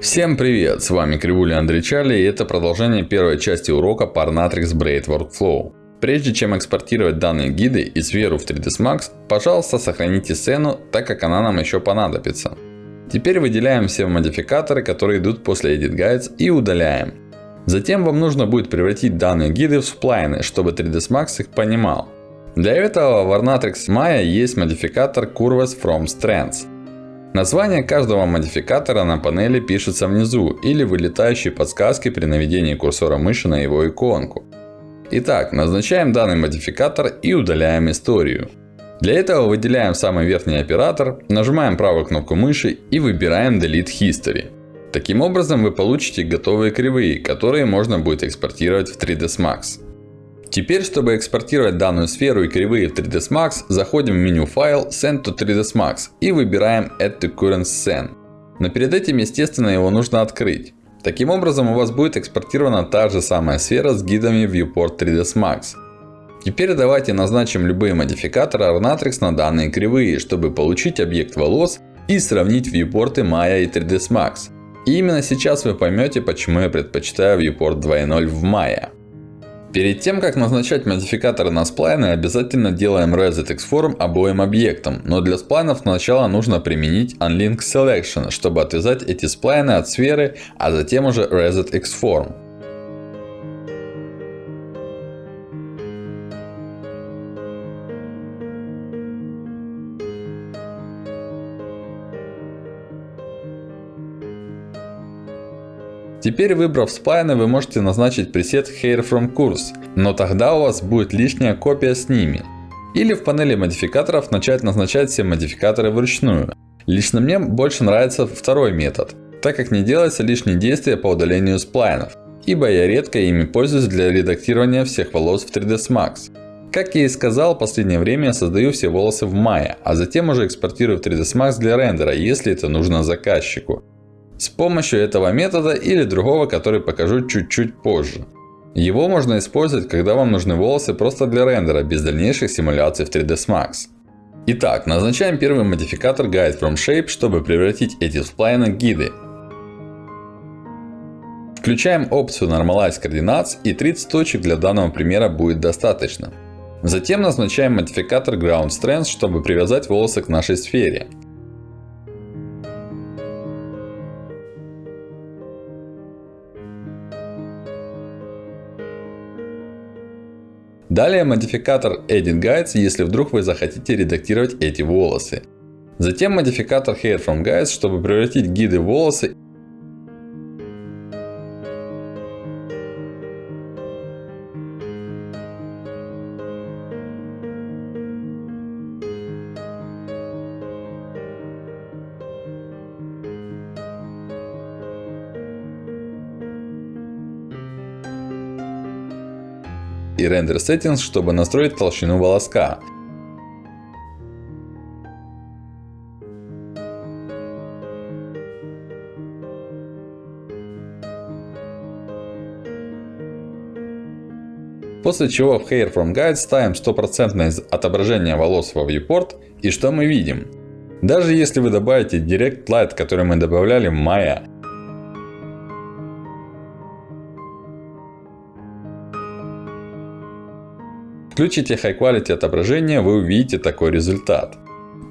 Всем привет! С вами Кривуля Андрей Чарли и это продолжение первой части урока Parnatrix Braid Workflow. Прежде чем экспортировать данные гиды и сферу в 3ds Max, пожалуйста сохраните сцену, так как она нам еще понадобится. Теперь выделяем все модификаторы, которые идут после Edit Guides и удаляем. Затем вам нужно будет превратить данные гиды в сплайны, чтобы 3ds Max их понимал. Для этого в Ornatrix Maya есть модификатор Curves from Strands. Название каждого модификатора на панели пишется внизу или вылетающей подсказки при наведении курсора мыши на его иконку. Итак, назначаем данный модификатор и удаляем историю. Для этого выделяем самый верхний оператор, нажимаем правую кнопку мыши и выбираем Delete History. Таким образом вы получите готовые кривые, которые можно будет экспортировать в 3ds Max. Теперь, чтобы экспортировать данную сферу и кривые в 3ds Max, заходим в меню Файл, Send to 3ds Max и выбираем Add to Current Scene. Но перед этим, естественно, его нужно открыть. Таким образом, у вас будет экспортирована та же самая сфера с гидами Viewport 3ds Max. Теперь давайте назначим любые модификаторы Ornatrix на данные кривые, чтобы получить объект волос и сравнить вьюпорты Maya и 3ds Max. И именно сейчас вы поймете, почему я предпочитаю Viewport 2.0 в Maya. Перед тем, как назначать модификаторы на сплайны, обязательно делаем Reset Xform обоим объектам. Но для сплайнов сначала нужно применить Unlink Selection, чтобы отвязать эти сплайны от сферы, а затем уже Reset Теперь выбрав сплайны, вы можете назначить пресет Hair from Course, но тогда у вас будет лишняя копия с ними. Или в панели модификаторов начать назначать все модификаторы вручную. Лично мне больше нравится второй метод, так как не делается лишние действия по удалению сплайнов. Ибо я редко ими пользуюсь для редактирования всех волос в 3ds Max. Как я и сказал, в последнее время я создаю все волосы в Maya, а затем уже экспортирую в 3ds Max для рендера, если это нужно заказчику. С помощью этого метода или другого, который покажу чуть-чуть позже. Его можно использовать, когда вам нужны волосы просто для рендера, без дальнейших симуляций в 3ds Max. Итак, назначаем первый модификатор Guide from Shape, чтобы превратить эти сплайны в гиды. Включаем опцию Normalize Coordinates и 30 точек для данного примера будет достаточно. Затем назначаем модификатор Ground Strength, чтобы привязать волосы к нашей сфере. Далее модификатор Edit Guides, если вдруг вы захотите редактировать эти волосы. Затем модификатор Hair from Guides, чтобы превратить гиды в волосы и Render Settings, чтобы настроить толщину волоска. После чего в Hair from Guide ставим стопроцентное отображение волос во Viewport. И что мы видим? Даже если вы добавите Direct Light, который мы добавляли в Maya, Включите High Quality отображение, вы увидите такой результат.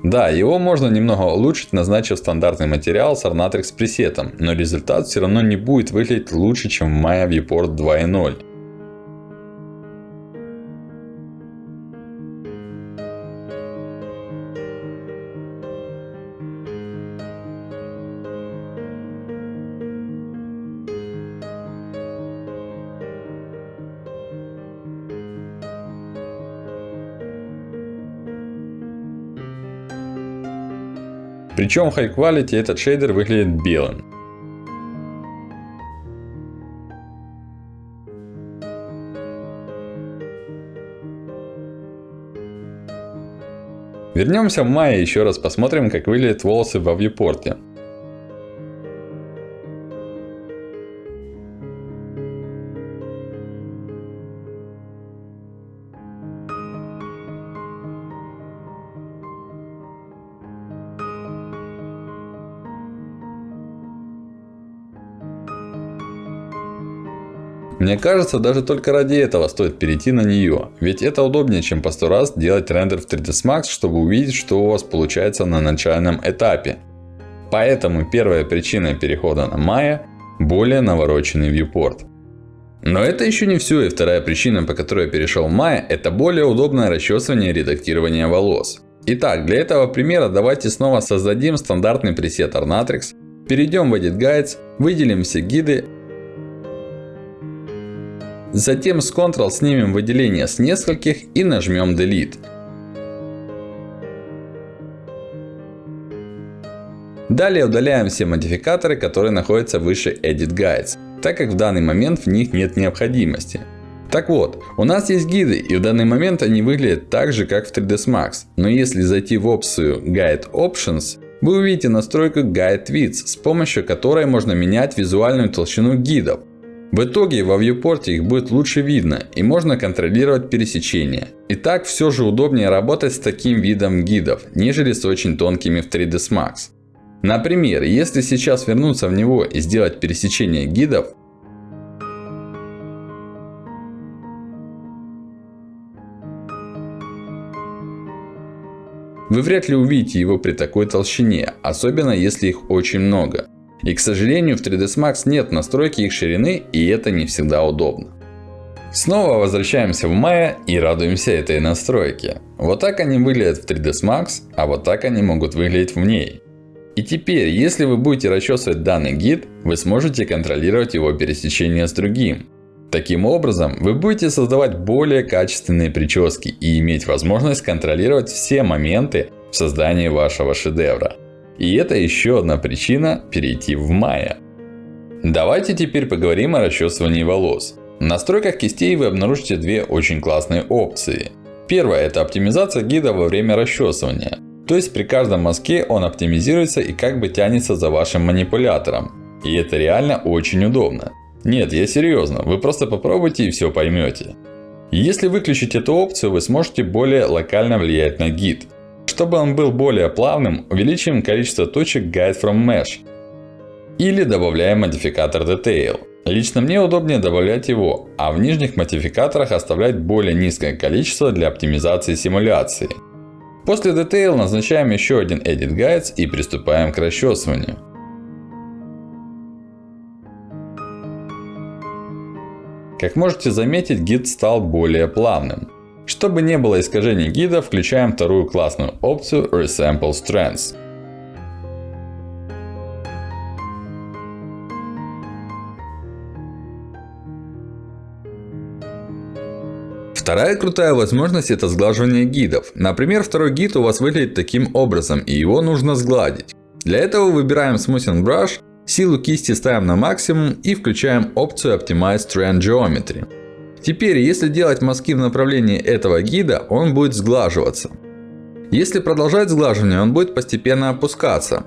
Да, его можно немного улучшить, назначив стандартный материал с Ornatrix пресетом, но результат все равно не будет выглядеть лучше, чем Maya Viewport 2.0. Причем в High Quality этот шейдер выглядит белым. Вернемся в мае и еще раз посмотрим, как выглядят волосы во вьюпорте. Мне кажется, даже только ради этого стоит перейти на нее. Ведь это удобнее, чем по сто раз делать рендер в 3ds Max, чтобы увидеть, что у вас получается на начальном этапе. Поэтому первая причина перехода на Maya – более навороченный viewport. Но это еще не все. И вторая причина, по которой я перешел в Maya, это более удобное расчесывание и редактирование волос. Итак, для этого примера давайте снова создадим стандартный пресет Ornatrix. Перейдем в Edit Guides, выделим все гиды Затем с Ctrl снимем выделение с нескольких и нажмем Delete. Далее удаляем все модификаторы, которые находятся выше Edit Guides, так как в данный момент в них нет необходимости. Так вот, у нас есть гиды, и в данный момент они выглядят так же, как в 3ds Max. Но если зайти в опцию Guide Options, вы увидите настройку Guide Width, с помощью которой можно менять визуальную толщину гидов. В итоге во viewport их будет лучше видно и можно контролировать пересечения. Итак, все же удобнее работать с таким видом гидов, нежели с очень тонкими в 3ds Max. Например, если сейчас вернуться в него и сделать пересечение гидов, вы вряд ли увидите его при такой толщине, особенно если их очень много. И к сожалению в 3ds Max нет настройки их ширины и это не всегда удобно. Снова возвращаемся в Maya и радуемся этой настройке. Вот так они выглядят в 3ds Max, а вот так они могут выглядеть в ней. И теперь, если вы будете расчесывать данный гид, вы сможете контролировать его пересечение с другим. Таким образом, вы будете создавать более качественные прически и иметь возможность контролировать все моменты в создании вашего шедевра. И это еще одна причина перейти в Maya. Давайте теперь поговорим о расчесывании волос. В настройках кистей вы обнаружите две очень классные опции. Первая это оптимизация гида во время расчесывания. То есть при каждом мазке он оптимизируется и как бы тянется за вашим манипулятором. И это реально очень удобно. Нет, я серьезно, вы просто попробуйте и все поймете. Если выключить эту опцию, вы сможете более локально влиять на гид. Чтобы он был более плавным, увеличим количество точек Guide from Mesh. Или добавляем модификатор Detail. Лично мне удобнее добавлять его, а в нижних модификаторах оставлять более низкое количество для оптимизации симуляции. После Detail назначаем еще один Edit Guides и приступаем к расчесыванию. Как можете заметить, гид стал более плавным. Чтобы не было искажений гида, включаем вторую классную опцию Resample Strands. Вторая крутая возможность это сглаживание гидов. Например, второй гид у вас выглядит таким образом и его нужно сгладить. Для этого выбираем Smoothing Brush, силу кисти ставим на максимум и включаем опцию Optimize Strand Geometry. Теперь, если делать мазки в направлении этого гида, он будет сглаживаться. Если продолжать сглаживание, он будет постепенно опускаться.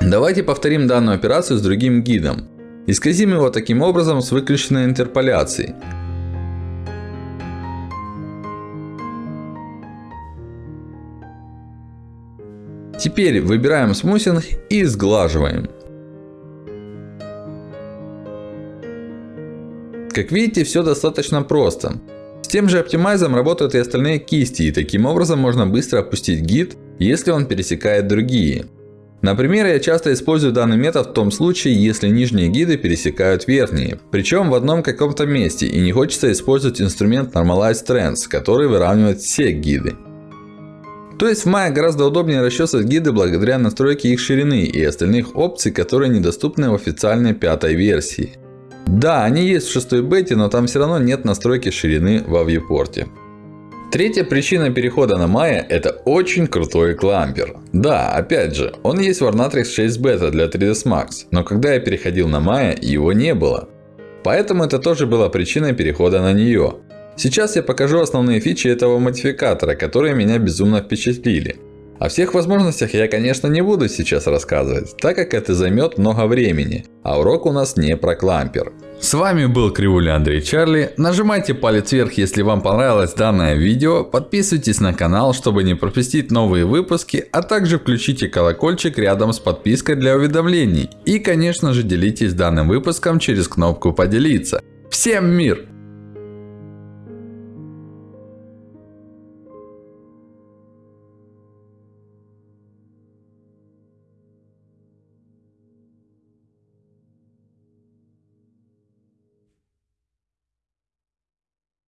Давайте повторим данную операцию с другим гидом. Исказим его таким образом с выключенной интерполяцией. Теперь выбираем смусинг и сглаживаем. Как видите, все достаточно просто. С тем же оптимайзом работают и остальные кисти. И таким образом можно быстро опустить гид, если он пересекает другие. Например, я часто использую данный метод в том случае, если нижние гиды пересекают верхние. Причем в одном каком-то месте. И не хочется использовать инструмент Normalize Trends, который выравнивает все гиды. То есть в Maya гораздо удобнее расчесывать гиды благодаря настройке их ширины и остальных опций, которые недоступны в официальной пятой версии. Да, они есть в шестой бете, но там все равно нет настройки ширины во viewport. Третья причина перехода на Maya это очень крутой клампер. Да, опять же, он есть в Ornatrix 6 бета для 3ds Max, но когда я переходил на Maya, его не было. Поэтому это тоже была причиной перехода на нее. Сейчас я покажу основные фичи этого модификатора, которые меня безумно впечатлили. О всех возможностях я, конечно, не буду сейчас рассказывать, так как это займет много времени, а урок у нас не про клампер. С вами был Кривуля Андрей Чарли. Нажимайте палец вверх, если вам понравилось данное видео. Подписывайтесь на канал, чтобы не пропустить новые выпуски. А также включите колокольчик рядом с подпиской для уведомлений. И конечно же делитесь данным выпуском через кнопку поделиться. Всем мир!